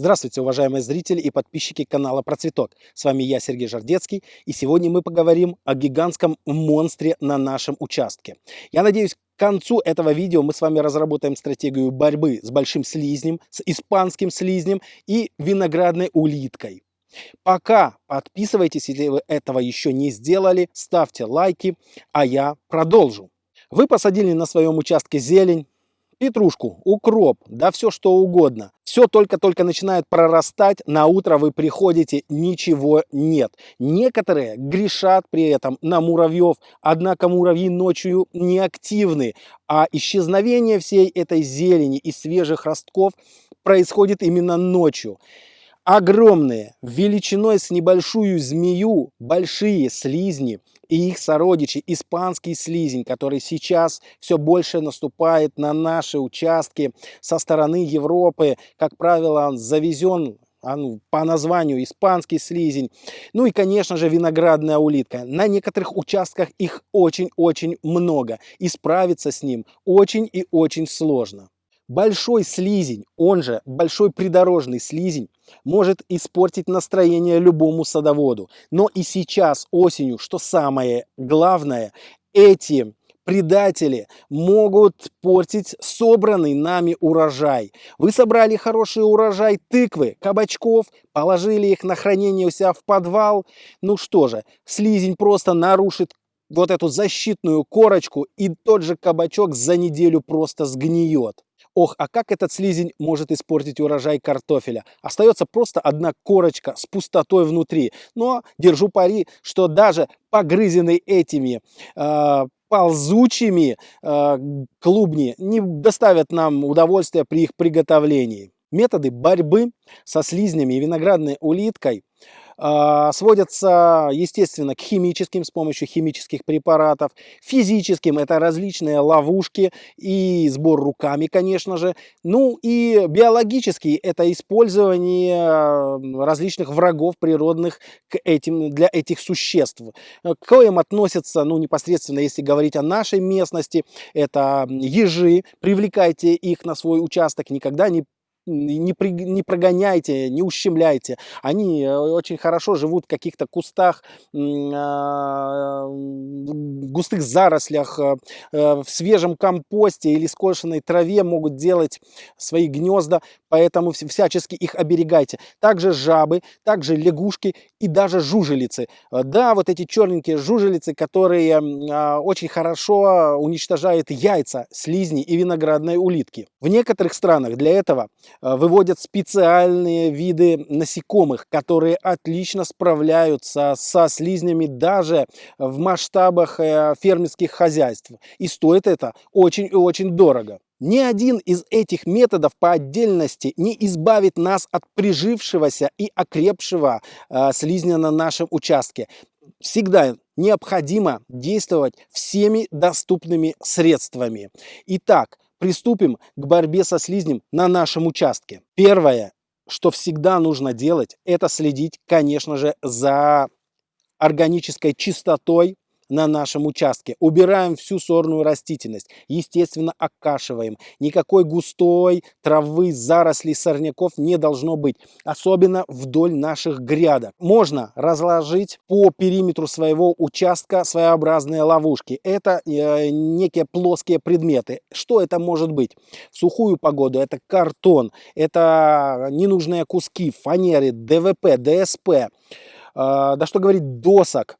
Здравствуйте, уважаемые зрители и подписчики канала Процветок. С вами я, Сергей Жардецкий, и сегодня мы поговорим о гигантском монстре на нашем участке. Я надеюсь, к концу этого видео мы с вами разработаем стратегию борьбы с большим слизнем, с испанским слизнем и виноградной улиткой. Пока подписывайтесь, если вы этого еще не сделали, ставьте лайки, а я продолжу. Вы посадили на своем участке зелень, петрушку, укроп, да все что угодно. Все только-только начинает прорастать, на утро вы приходите, ничего нет. Некоторые грешат при этом на муравьев, однако муравьи ночью не активны, а исчезновение всей этой зелени и свежих ростков происходит именно ночью огромные, величиной с небольшую змею, большие слизни и их сородичи, испанский слизень, который сейчас все больше наступает на наши участки со стороны Европы. Как правило, он завезен он по названию испанский слизень. Ну и, конечно же, виноградная улитка. На некоторых участках их очень-очень много. И справиться с ним очень и очень сложно. Большой слизень, он же большой придорожный слизень, может испортить настроение любому садоводу. Но и сейчас, осенью, что самое главное, эти предатели могут портить собранный нами урожай. Вы собрали хороший урожай тыквы, кабачков, положили их на хранение у себя в подвал. Ну что же, слизень просто нарушит вот эту защитную корочку, и тот же кабачок за неделю просто сгниет. Ох, а как этот слизень может испортить урожай картофеля? Остается просто одна корочка с пустотой внутри. Но держу пари, что даже погрызенный этими э, ползучими э, клубни не доставят нам удовольствия при их приготовлении. Методы борьбы со слизнями и виноградной улиткой сводятся, естественно, к химическим с помощью химических препаратов, физическим это различные ловушки и сбор руками, конечно же, ну и биологический это использование различных врагов природных к этим, для этих существ. К коим относятся, ну непосредственно, если говорить о нашей местности, это ежи, привлекайте их на свой участок, никогда не не, при, не прогоняйте, не ущемляйте. Они э, очень хорошо живут в каких-то кустах, а, густых зарослях, э, э, в свежем компосте или скошенной траве могут делать свои гнезда, поэтому всячески их оберегайте. Также жабы, также лягушки и даже жужелицы. Да, вот эти черненькие жужелицы, которые а, очень хорошо уничтожают яйца слизни и виноградной улитки. В некоторых странах для этого Э, выводят специальные виды насекомых, которые отлично справляются со слизнями даже в масштабах э, фермерских хозяйств. И стоит это очень и очень дорого. Ни один из этих методов по отдельности не избавит нас от прижившегося и окрепшего э, слизня на нашем участке. Всегда необходимо действовать всеми доступными средствами. Итак, приступим к борьбе со слизнем на нашем участке. Первое, что всегда нужно делать, это следить, конечно же, за органической чистотой на нашем участке. Убираем всю сорную растительность, естественно окашиваем. Никакой густой травы, зарослей, сорняков не должно быть, особенно вдоль наших грядок. Можно разложить по периметру своего участка своеобразные ловушки. Это э, некие плоские предметы. Что это может быть? В сухую погоду это картон, это ненужные куски фанеры, ДВП, ДСП, э, да что говорить, досок, а,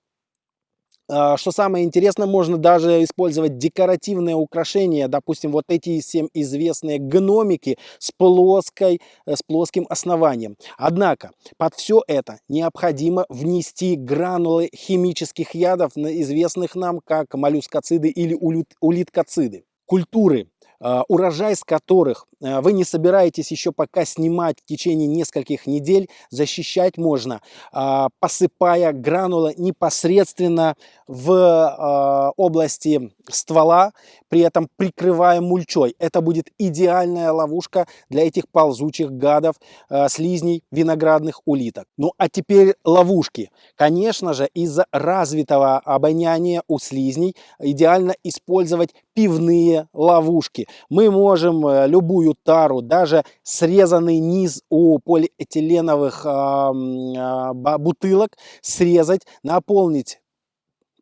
что самое интересное, можно даже использовать декоративные украшения, допустим, вот эти всем известные гномики с, плоской, э, с плоским основанием. Однако под все это необходимо внести гранулы химических ядов, известных нам как моллюскоциды или улиткоциды. Культуры а, урожай с которых а, вы не собираетесь еще пока снимать в течение нескольких недель, защищать можно, а, посыпая гранулы непосредственно в области ствола, при этом прикрывая мульчой. Это будет идеальная ловушка для этих ползучих гадов, слизней, виноградных улиток. Ну а теперь ловушки. Конечно же, из-за развитого обоняния у слизней идеально использовать пивные ловушки. Мы можем э, любую тару, даже срезанный низ у полиэтиленовых э, бутылок срезать, наполнить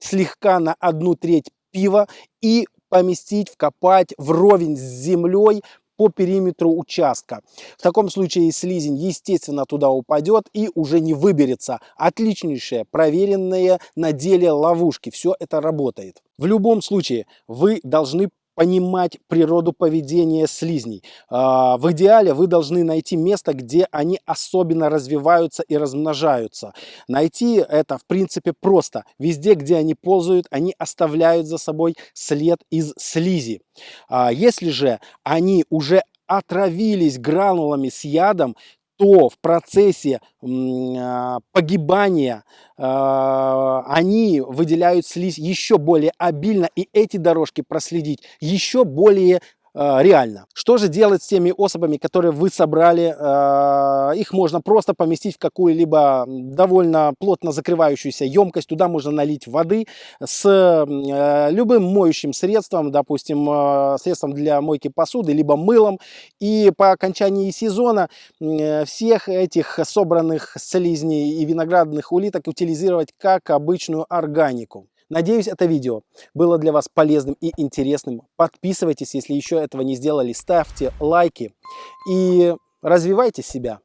слегка на одну треть пива и поместить, вкопать вровень с землей по периметру участка. В таком случае слизень, естественно, туда упадет и уже не выберется. Отличнейшие, проверенные на деле ловушки. Все это работает. В любом случае, вы должны понимать природу поведения слизней. А, в идеале вы должны найти место, где они особенно развиваются и размножаются. Найти это, в принципе, просто. Везде, где они ползают, они оставляют за собой след из слизи. А, если же они уже отравились гранулами с ядом, то в процессе а, погибания а, они выделяют слизь еще более обильно, и эти дорожки проследить еще более реально. Что же делать с теми особами, которые вы собрали? Э, их можно просто поместить в какую-либо довольно плотно закрывающуюся емкость. Туда можно налить воды с э, любым моющим средством, допустим, средством для мойки посуды, либо мылом. И по окончании сезона всех этих собранных слизней и виноградных улиток утилизировать как обычную органику. Надеюсь, это видео было для вас полезным и интересным. Подписывайтесь, если еще этого не сделали, ставьте лайки и развивайте себя.